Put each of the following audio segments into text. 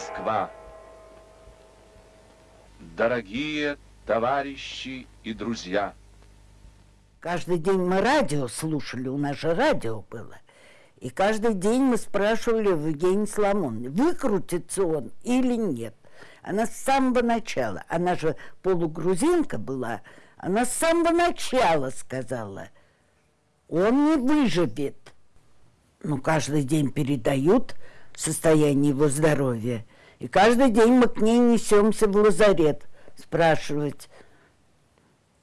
Москва. Дорогие товарищи и друзья. Каждый день мы радио слушали, у нас же радио было. И каждый день мы спрашивали в Евгении Соломоновне, выкрутится он или нет. Она с самого начала, она же полугрузинка была, она с самого начала сказала, он не выживет. Ну, каждый день передают состояние его здоровья. И каждый день мы к ней несемся в лазарет спрашивать.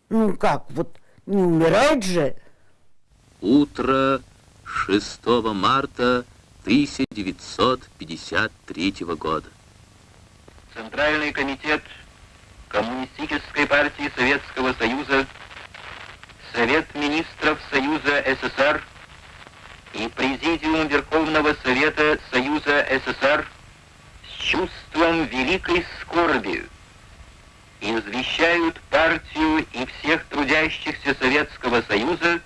Ну как, вот не умирает же? Утро 6 марта 1953 года. Центральный комитет Коммунистической партии Советского Союза, Совет министров Союза СССР и Президиум Верховного Совета Союза СССР чувством великой скорби извещают партию и всех трудящихся Советского Союза,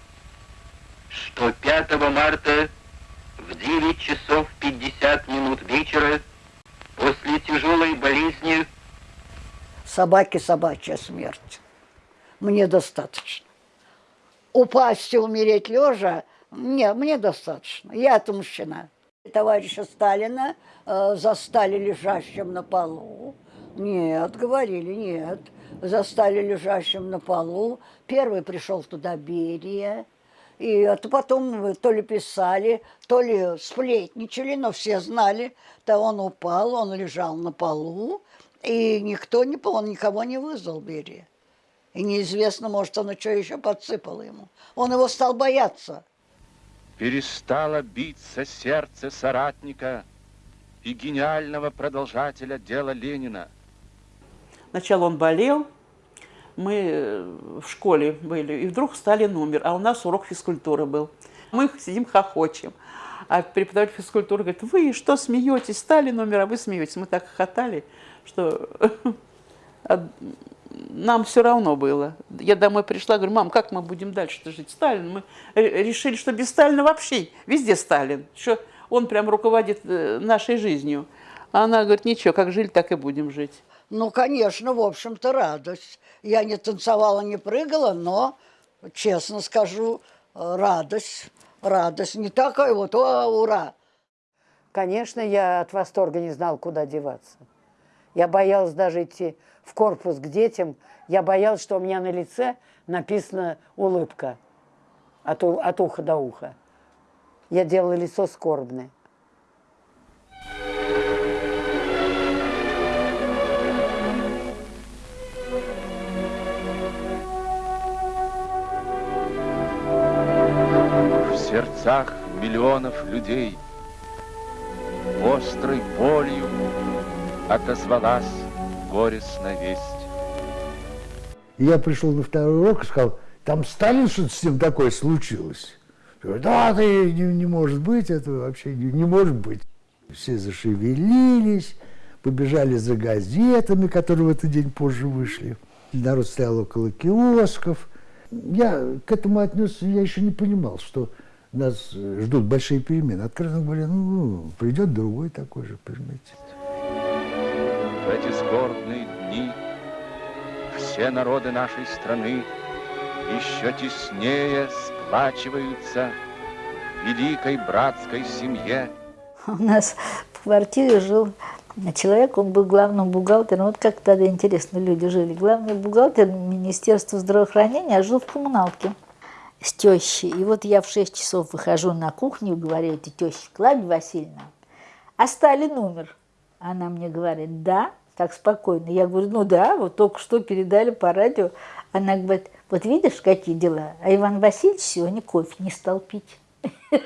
что 5 марта в 9 часов 50 минут вечера после тяжелой болезни собаки собачья смерть. Мне достаточно. Упасть и умереть лежа, мне, мне достаточно. Я отмщена. Товарища Сталина э, застали лежащим на полу. Нет, говорили, нет. Застали лежащим на полу. Первый пришел туда Берия. И это потом то ли писали, то ли сплетничали, но все знали, то он упал, он лежал на полу, и никто не, он никого не вызвал Берия. И неизвестно, может, он что еще подсыпал ему. Он его стал бояться. Перестало биться сердце соратника и гениального продолжателя дела Ленина. Сначала он болел, мы э, в школе были, и вдруг Сталин умер, а у нас урок физкультуры был. Мы сидим хохочем. А преподаватель физкультуры говорит, вы что смеетесь, Сталин умер, а вы смеетесь. Мы так хохотали, что нам все равно было. Я домой пришла, говорю, мам, как мы будем дальше жить? Сталин. Мы решили, что без Сталина вообще везде Сталин, что он прям руководит э, нашей жизнью. А она говорит, ничего, как жили, так и будем жить. Ну, конечно, в общем-то, радость. Я не танцевала, не прыгала, но, честно скажу, радость, радость. Не такая вот, о, ура! Конечно, я от восторга не знал, куда деваться. Я боялась даже идти в корпус к детям. Я боялась, что у меня на лице написана улыбка от, от уха до уха. Я делала лицо скорбное. В сердцах миллионов людей острой болью отозвалась горестная весть. Я пришел на второй урок и сказал, там Сталин что-то с ним такое случилось. Говорю, да, это не, не может быть, это вообще не, не может быть. Все зашевелились, побежали за газетами, которые в этот день позже вышли. Народ стоял около киосков. Я к этому отнесся, я еще не понимал, что нас ждут большие перемены. Откровенно говоря, ну, придет другой такой же, понимаете в эти скорбные дни все народы нашей страны еще теснее сплачиваются в великой братской семье. У нас в квартире жил человек, он был главным бухгалтером. Вот как тогда интересно люди жили. Главный бухгалтер Министерства здравоохранения, а жил в коммуналке с тещей. И вот я в 6 часов выхожу на кухню и говорю, это теща Клавдия Васильевна, а Сталин умер. Она мне говорит, да, так спокойно. Я говорю, ну да, вот только что передали по радио. Она говорит, вот видишь, какие дела. А Иван Васильевич сегодня кофе не стал пить. В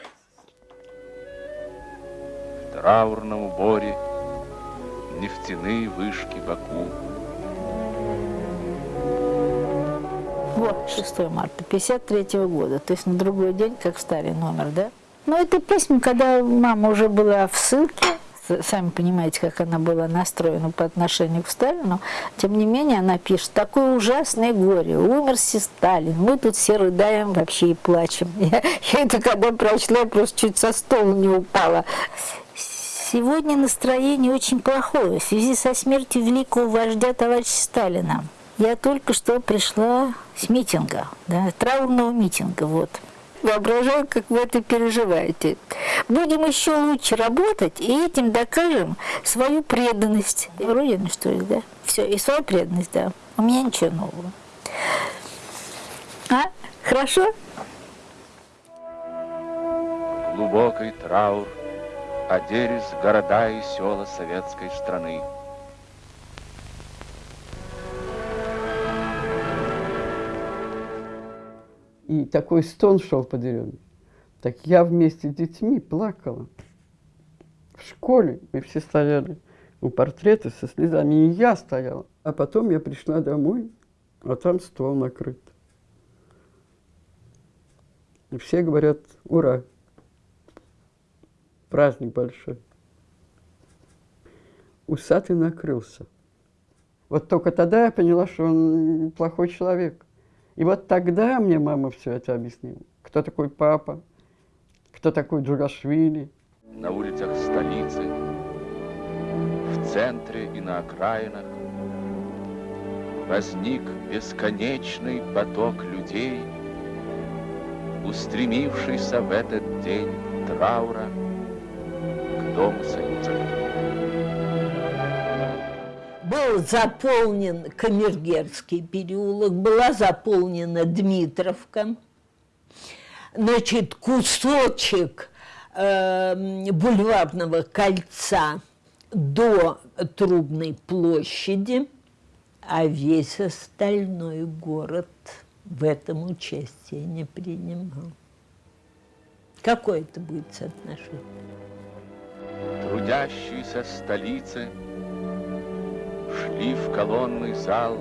траурном уборе нефтяные вышки Баку. Вот, 6 марта 53 -го года, то есть на другой день, как Сталин номер, да? Ну, это песня, когда мама уже была в ссылке, сами понимаете, как она была настроена по отношению к Сталину, тем не менее она пишет, такое ужасное горе, умерся Сталин, мы тут все рыдаем вообще и плачем. Я, я это когда прочла, я просто чуть со стола не упала. Сегодня настроение очень плохое в связи со смертью великого вождя товарища Сталина. Я только что пришла с митинга, да, траурного митинга, вот. Воображаю, как вы это переживаете. Будем еще лучше работать, и этим докажем свою преданность. Родина, что ли, да? Все, и свою преданность, да. У меня ничего нового. А? Хорошо? Глубокий траур оделись города и села советской страны. И такой стон шел по деревне. Так я вместе с детьми плакала. В школе мы все стояли у портрета со слезами, и я стояла. А потом я пришла домой, а там стол накрыт. И все говорят, ура, праздник большой. Усатый накрылся. Вот только тогда я поняла, что он плохой человек. И вот тогда мне мама все это объяснила. Кто такой папа, кто такой Джугашвили. На улицах столицы, в центре и на окраинах возник бесконечный поток людей, устремившийся в этот день траура к Дому Союза. Был заполнен Камергерский переулок, была заполнена Дмитровка. Значит, кусочек э, бульварного кольца до Трубной площади, а весь остальной город в этом участие не принимал. Какое это будет соотношение? Трудящиеся столицы шли в колонный зал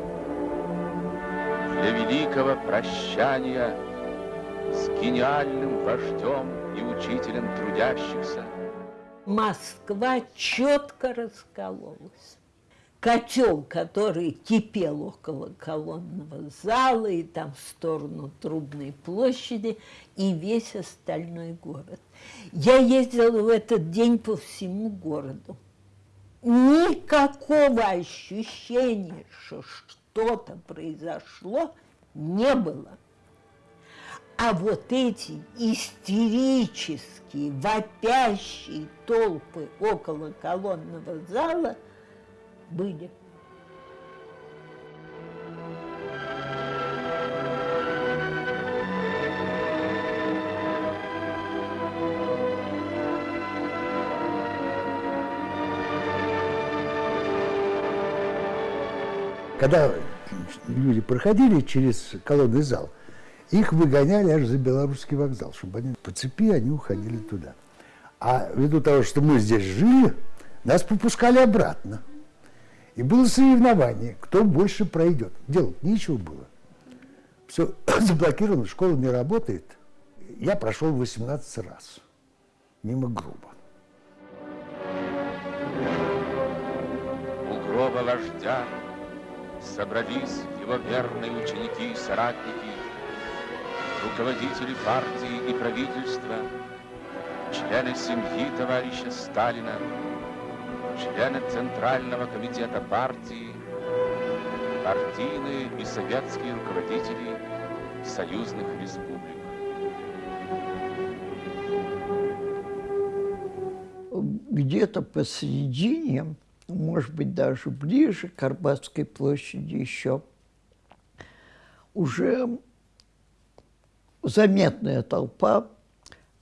для великого прощания с гениальным вождем и учителем трудящихся. Москва четко раскололась. Котел, который кипел около колонного зала и там в сторону Трубной площади, и весь остальной город. Я ездила в этот день по всему городу. Никакого ощущения, что что-то произошло, не было. А вот эти истерические, вопящие толпы около колонного зала были. Когда люди проходили через колонный зал, их выгоняли аж за Белорусский вокзал, чтобы они по цепи они уходили туда. А ввиду того, что мы здесь жили, нас пропускали обратно. И было соревнование, кто больше пройдет. Делать нечего было. Все заблокировано, школа не работает. Я прошел 18 раз. Мимо гроба. У гроба вождя собрались его верные ученики и соратники, руководители партии и правительства, члены семьи товарища Сталина, члены Центрального комитета партии, партийные и советские руководители союзных республик. Где-то посередине, может быть, даже ближе к Арбатской площади еще, уже заметная толпа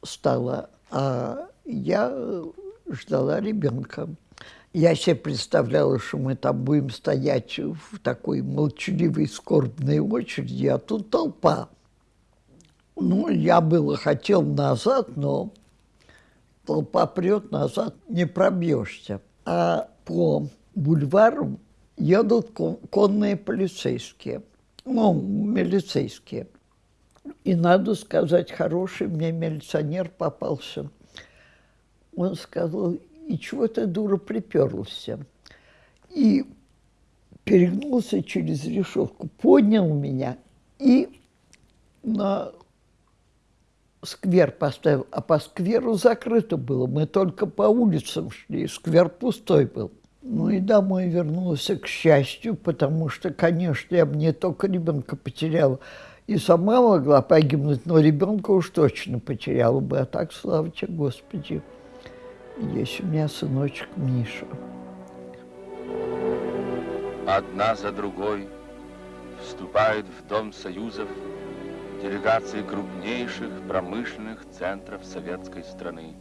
стала, а я ждала ребенка. Я себе представляла, что мы там будем стоять в такой молчаливой, скорбной очереди, а тут толпа. Ну, я было хотел назад, но толпа прет, назад не пробьешься. А по бульвару едут конные полицейские, ну, милицейские. И, надо сказать, хороший мне милиционер попался. Он сказал, и чего ты, дура, приперлся? И перегнулся через решетку, поднял меня и на сквер поставил, а по скверу закрыто было. Мы только по улицам шли, сквер пустой был. Ну и домой вернулся, к счастью, потому что, конечно, я бы не только ребенка потеряла, и сама могла погибнуть, но ребенка уж точно потеряла бы. А так, слава тебе, Господи, есть у меня сыночек Миша. Одна за другой вступают в Дом Союзов делегации крупнейших промышленных центров советской страны.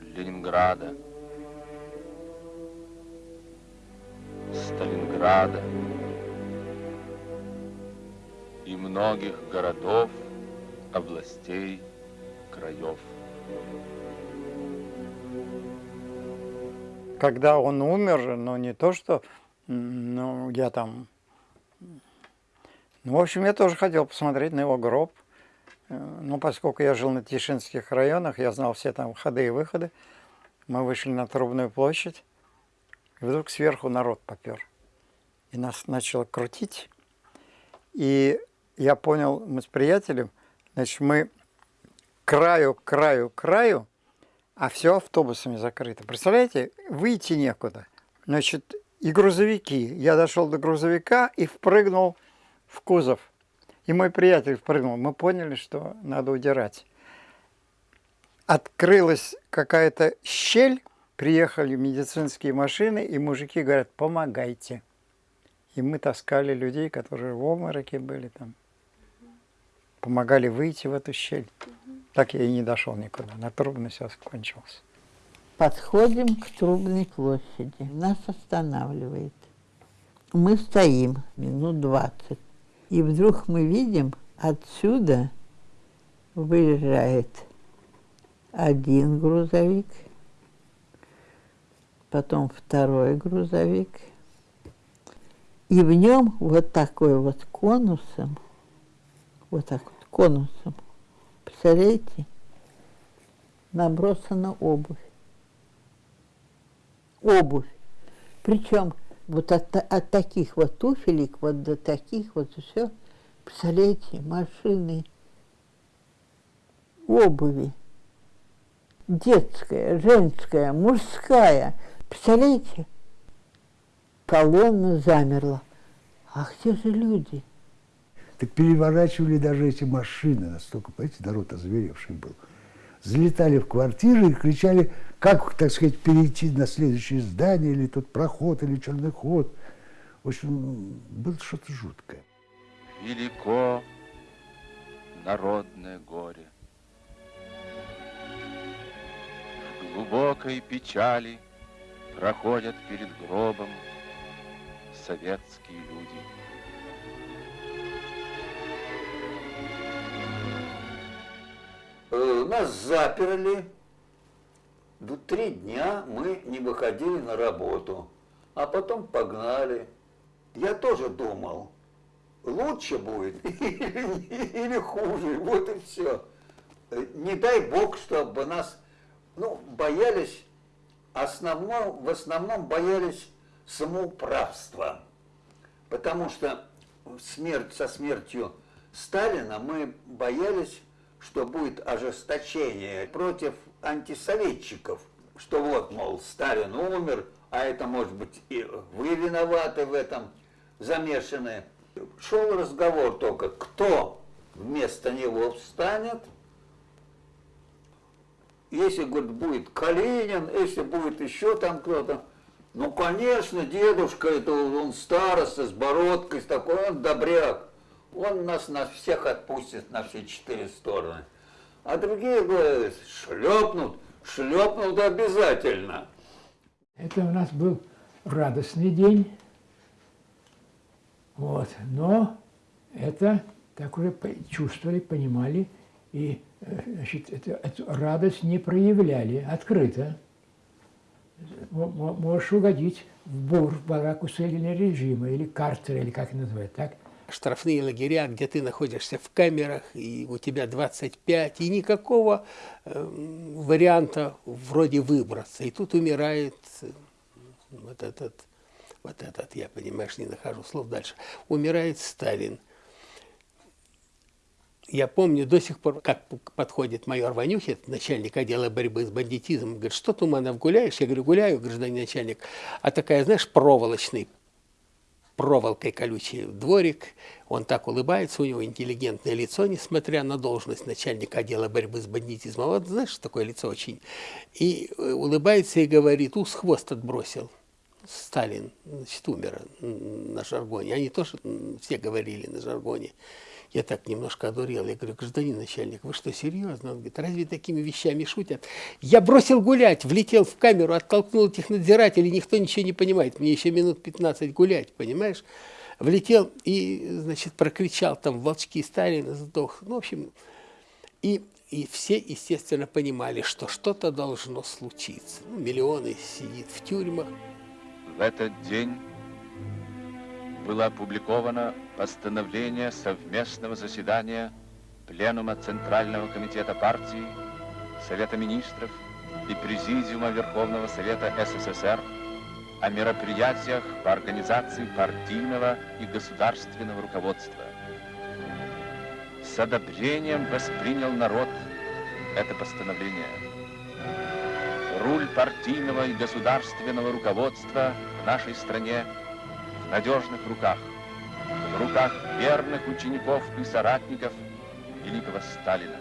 Ленинграда, Сталинграда и многих городов, областей, краев. Когда он умер, ну не то, что ну, я там... Ну, в общем, я тоже хотел посмотреть на его гроб. Э, ну, поскольку я жил на Тишинских районах, я знал все там ходы и выходы. Мы вышли на Трубную площадь. И вдруг сверху народ попер. И нас начало крутить. И я понял, мы с приятелем, значит, мы краю, краю, краю, а все автобусами закрыто. Представляете, выйти некуда. Значит, и грузовики. Я дошел до грузовика и впрыгнул в кузов. И мой приятель впрыгнул. Мы поняли, что надо удирать. Открылась какая-то щель, Приехали медицинские машины, и мужики говорят, помогайте. И мы таскали людей, которые в обмороке были там. Помогали выйти в эту щель. Так я и не дошел никуда. На трубно все кончилось. Подходим к Трубной площади. Нас останавливает. Мы стоим минут двадцать. И вдруг мы видим, отсюда выезжает один грузовик – потом второй грузовик. И в нем вот такой вот конусом, вот так вот конусом, представляете, набросана обувь. Обувь. Причем вот от, от таких вот туфелек вот до таких вот все, представляете, машины, обуви. Детская, женская, мужская – Представляете? Колонна замерла. А где же люди? Так переворачивали даже эти машины, настолько, понимаете, народ озверевший был. Залетали в квартиры и кричали, как, так сказать, перейти на следующее здание, или тот проход, или черный ход. В общем, было что-то жуткое. Велико народное горе. В глубокой печали – проходят перед гробом советские люди. Нас заперли. три дня мы не выходили на работу, а потом погнали. Я тоже думал, лучше будет или хуже, вот и все. Не дай бог, чтобы нас, ну, боялись основном, в основном боялись самоуправства, потому что смерть со смертью Сталина мы боялись, что будет ожесточение против антисоветчиков, что вот, мол, Сталин умер, а это, может быть, и вы виноваты в этом, замешаны. Шел разговор только, кто вместо него встанет – если, говорит, будет Калинин, если будет еще там кто-то, ну, конечно, дедушка, это он староста с бородкой, с такой, он добряк. Он нас на всех отпустит на все четыре стороны. А другие говорят, шлепнут, шлепнут обязательно. Это у нас был радостный день. Вот. Но это так уже чувствовали, понимали и значит, эту, эту радость не проявляли открыто. Можешь угодить в бур, в барак усиленного режима, или картер, или как называют, так? Штрафные лагеря, где ты находишься в камерах, и у тебя 25, и никакого э, варианта вроде выбраться. И тут умирает э, вот этот, вот этот, я, понимаешь, не нахожу слов дальше, умирает Сталин – я помню до сих пор, как подходит майор Ванюхин, начальник отдела борьбы с бандитизмом, говорит, что, Туманов, гуляешь? Я говорю, гуляю, гражданин начальник. А такая, знаешь, проволочный, проволокой колючий дворик. Он так улыбается, у него интеллигентное лицо, несмотря на должность начальника отдела борьбы с бандитизмом. Вот знаешь, такое лицо очень. И э, улыбается и говорит, ус хвост отбросил. Сталин, значит, умер на жаргоне. Они тоже все говорили на жаргоне. Я так немножко одурел. Я говорю, гражданин начальник, вы что, серьезно? Он говорит, разве такими вещами шутят? Я бросил гулять, влетел в камеру, оттолкнул этих надзирателей, никто ничего не понимает. Мне еще минут 15 гулять, понимаешь? Влетел и, значит, прокричал там «Волчки Сталина сдох». Ну, в общем, и, и все, естественно, понимали, что что-то должно случиться. Ну, миллионы сидит в тюрьмах. В этот день было опубликовано постановление совместного заседания Пленума Центрального комитета партии, Совета министров и Президиума Верховного Совета СССР о мероприятиях по организации партийного и государственного руководства. С одобрением воспринял народ это постановление. Руль партийного и государственного руководства в нашей стране надежных руках в руках верных учеников и соратников великого Сталина.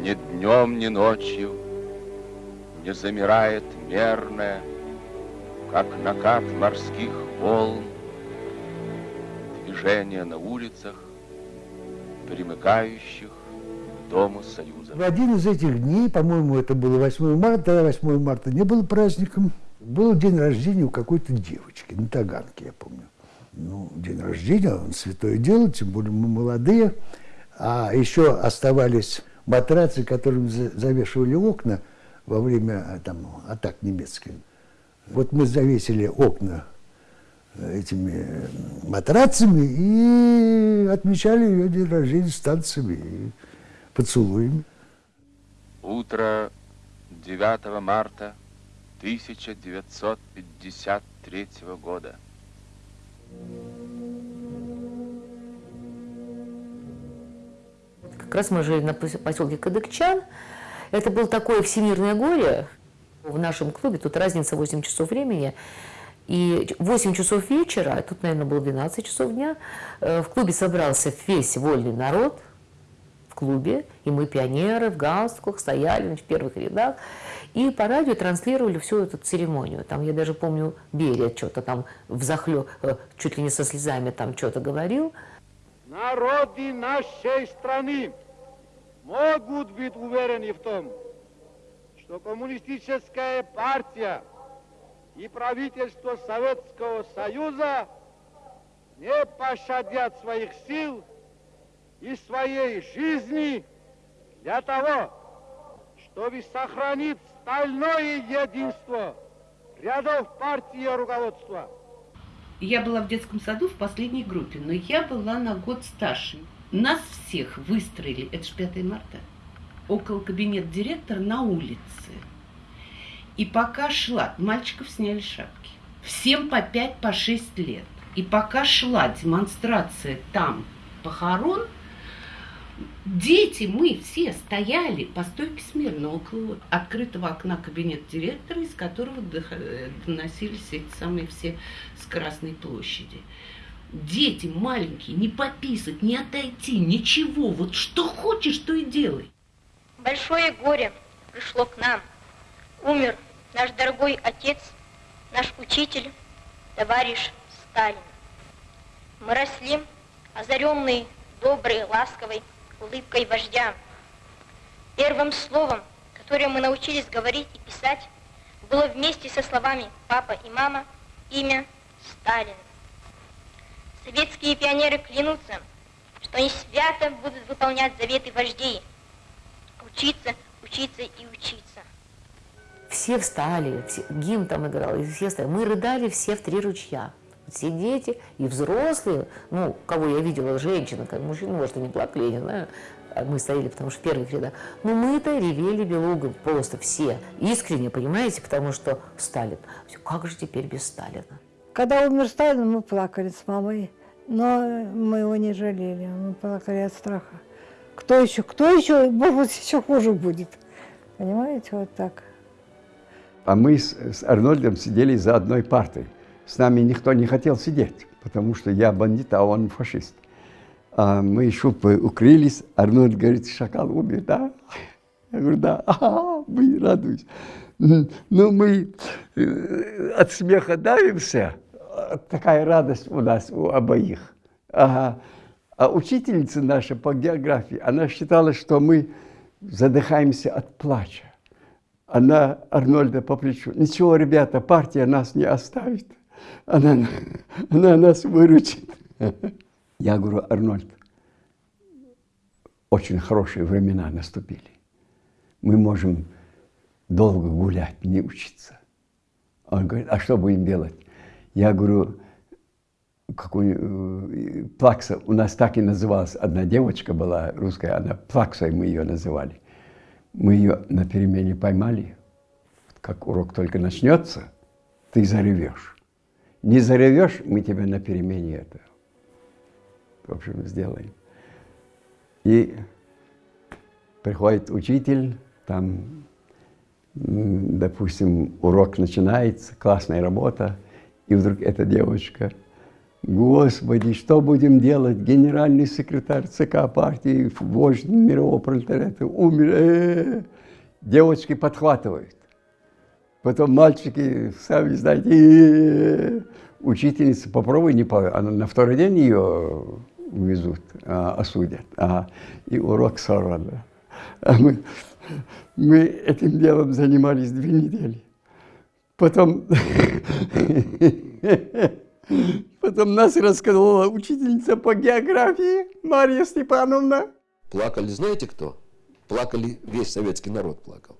Ни днем, ни ночью не замирает мерная как накат морских волн, движение на улицах, примыкающих к Дому Союза. В один из этих дней, по-моему, это было 8 марта, 8 марта не было праздником, был день рождения у какой-то девочки на Таганке, я помню. Ну, день рождения, он святое дело, тем более мы молодые. А еще оставались матрацы, которыми завешивали окна во время там, атак немецких. Вот мы завесили окна этими матрацами и отмечали ее день рождения с танцами и поцелуями. Утро 9 марта 1953 года. Как раз мы жили на поселке Кадыкчан. Это было такое всемирное горе, в нашем клубе, тут разница 8 часов времени, и 8 часов вечера, а тут, наверное, было 12 часов дня, э, в клубе собрался весь вольный народ в клубе, и мы, пионеры, в галстуках, стояли в первых рядах, и по радио транслировали всю эту церемонию. Там, я даже помню, Берия что-то там взахлё, э, чуть ли не со слезами там что-то говорил. Народы нашей страны могут быть уверены в том, что коммунистическая партия и правительство Советского Союза не пощадят своих сил и своей жизни для того, чтобы сохранить стальное единство рядов партии и руководства. Я была в детском саду в последней группе, но я была на год старше. Нас всех выстроили, это же 5 марта, около кабинета директора на улице. И пока шла, мальчиков сняли шапки. Всем по 5, по 6 лет. И пока шла демонстрация там похорон, дети, мы все стояли по стойке смирно около открытого окна кабинета директора, из которого доносились эти самые все с Красной площади. Дети маленькие, не пописать, не отойти, ничего. Вот что хочешь, то и делай. Большое горе пришло к нам. Умер наш дорогой отец, наш учитель, товарищ Сталин. Мы росли, озаренные доброй, ласковой улыбкой вождя. Первым словом, которое мы научились говорить и писать, было вместе со словами «папа» и «мама» имя Сталин. Советские пионеры клянутся, что они свято будут выполнять заветы вождей – учиться, учиться и учиться. Все встали, все, гимн там играл, и все встали. Мы рыдали все в три ручья. Все дети и взрослые, ну, кого я видела, женщина, как мужчина, может, они плакали, я не знаю, а мы стояли, потому что в первых рядах. Но мы-то ревели белугом, просто все. Искренне, понимаете, потому что Сталин. Все, Как же теперь без Сталина? Когда умер Сталин, мы плакали с мамой, но мы его не жалели, мы плакали от страха. Кто еще, кто еще, может еще хуже будет. Понимаете, вот так. А мы с, с Арнольдом сидели за одной партой. С нами никто не хотел сидеть, потому что я бандит, а он фашист. А мы шубы укрылись. Арнольд говорит, шакал умер, да? Я говорю, да. Ага, мы радуюсь. Ну, мы э, от смеха давимся. Такая радость у нас, у обоих. Ага. А учительница наша по географии, она считала, что мы задыхаемся от плача. Она Арнольда по плечу. Ничего, ребята, партия нас не оставит. Она, она нас выручит. Я говорю, Арнольд, очень хорошие времена наступили. Мы можем долго гулять, не учиться. Он говорит, а что будем делать? Я говорю, какую э, плакса, у нас так и называлась, одна девочка была русская, она плаксой мы ее называли. Мы ее на перемене поймали, как урок только начнется, ты заревешь. Не заревешь, мы тебя на перемене это, в общем, сделаем. И приходит учитель, там, допустим, урок начинается, классная работа, и вдруг эта девочка – Господи, что будем делать? Генеральный секретарь ЦК партии, вождь мирового пролетариата умер. Э -э -э. Девочки подхватывают. Потом мальчики, сами знаете, э -э -э. учительница, попробуй не по... Она на второй день ее увезут, а, осудят. А, и урок сорван. А мы, мы этим делом занимались две недели. Потом Потом нас рассказала учительница по географии Мария Степановна. Плакали знаете кто? Плакали, весь советский народ плакал.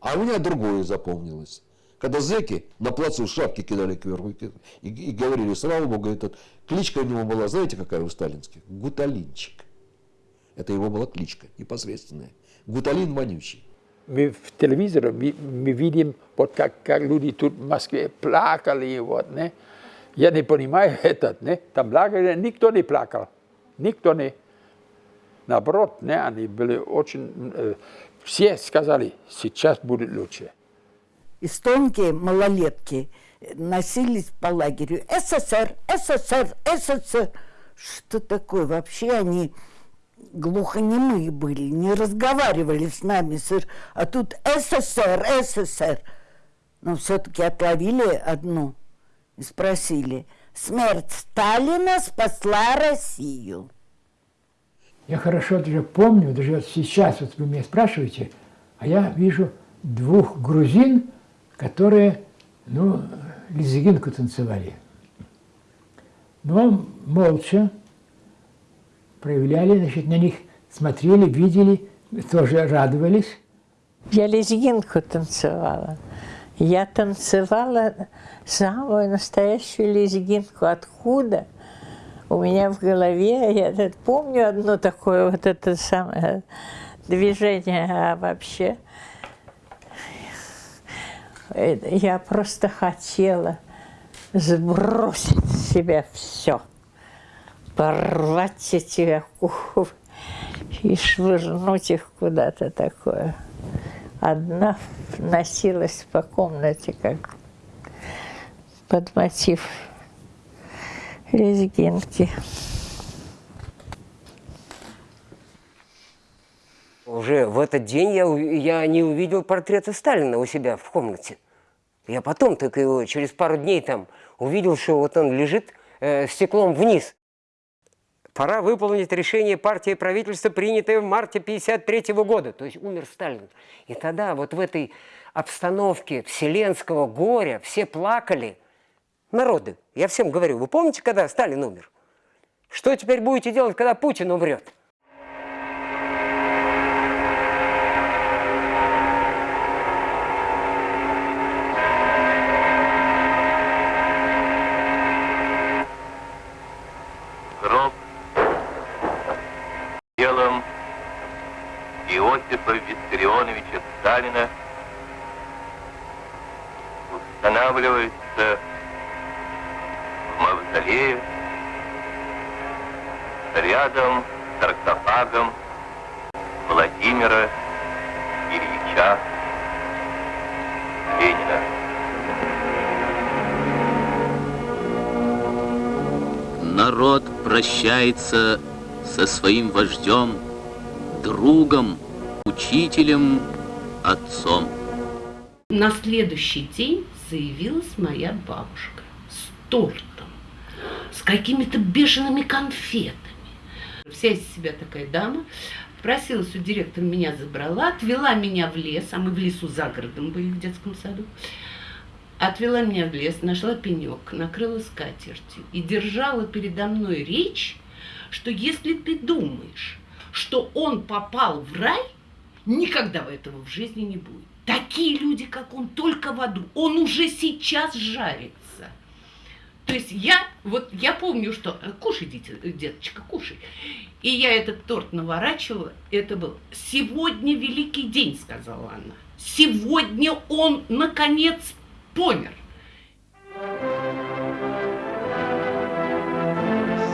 А у меня другое запомнилось. Когда зэки на плацу шапки кидали кверху и, и, и говорили, слава богу, этот, кличка у него была, знаете, какая у сталинских? Гуталинчик. Это его была кличка непосредственная. Гуталин вонючий. Мы в телевизоре мы, мы видим, вот как, как люди тут в Москве плакали, вот, не? Я не понимаю этот, не? Там плакали, никто не плакал. Никто не. Наоборот, не, они были очень... Э, все сказали, сейчас будет лучше. Эстонки, малолетки, носились по лагерю. СССР, СССР, СССР. Что такое? Вообще они глухонемые были, не разговаривали с нами. А тут СССР, СССР. Но все-таки отловили одну спросили, смерть Сталина спасла Россию. Я хорошо даже помню, даже вот сейчас вот вы меня спрашиваете, а я вижу двух грузин, которые, ну, лезгинку танцевали. Но молча проявляли, значит, на них смотрели, видели, тоже радовались. Я лезгинку танцевала. Я танцевала самую настоящую лезгинку. Откуда? У меня в голове, я помню одно такое вот это самое движение, а вообще я просто хотела сбросить с себя все, порвать эти оковы и швырнуть их куда-то такое. Одна носилась по комнате, как под мотив лезгинки. Уже в этот день я, я не увидел портрета Сталина у себя в комнате. Я потом только его через пару дней там увидел, что вот он лежит э, стеклом вниз. Пора выполнить решение партии и правительства, принятое в марте 1953 года. То есть умер Сталин. И тогда вот в этой обстановке вселенского горя все плакали. Народы, я всем говорю, вы помните, когда Сталин умер? Что теперь будете делать, когда Путин умрет? Народ прощается со своим вождем, другом, учителем, отцом. На следующий день заявилась моя бабушка с тортом, с какими-то бешеными конфетами. Вся из себя такая дама. Просилась у директора, меня забрала, отвела меня в лес, а мы в лесу за городом были в детском саду. Отвела меня в лес, нашла пенек, накрыла скатертью и держала передо мной речь, что если ты думаешь, что он попал в рай, никогда этого в жизни не будет. Такие люди, как он, только в аду. Он уже сейчас жарится. То есть я, вот я помню, что э, кушай, дитя, деточка, кушай. И я этот торт наворачивала. Это был сегодня великий день, сказала она. Сегодня он наконец помер.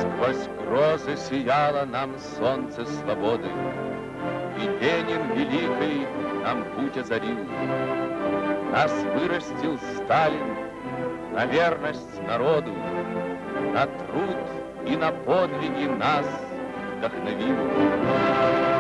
Сквозь грозы сияло нам солнце свободы, И Ленин великий нам путь озарил. Нас вырастил Сталин на верность народу, На труд и на подвиги нас вдохновил.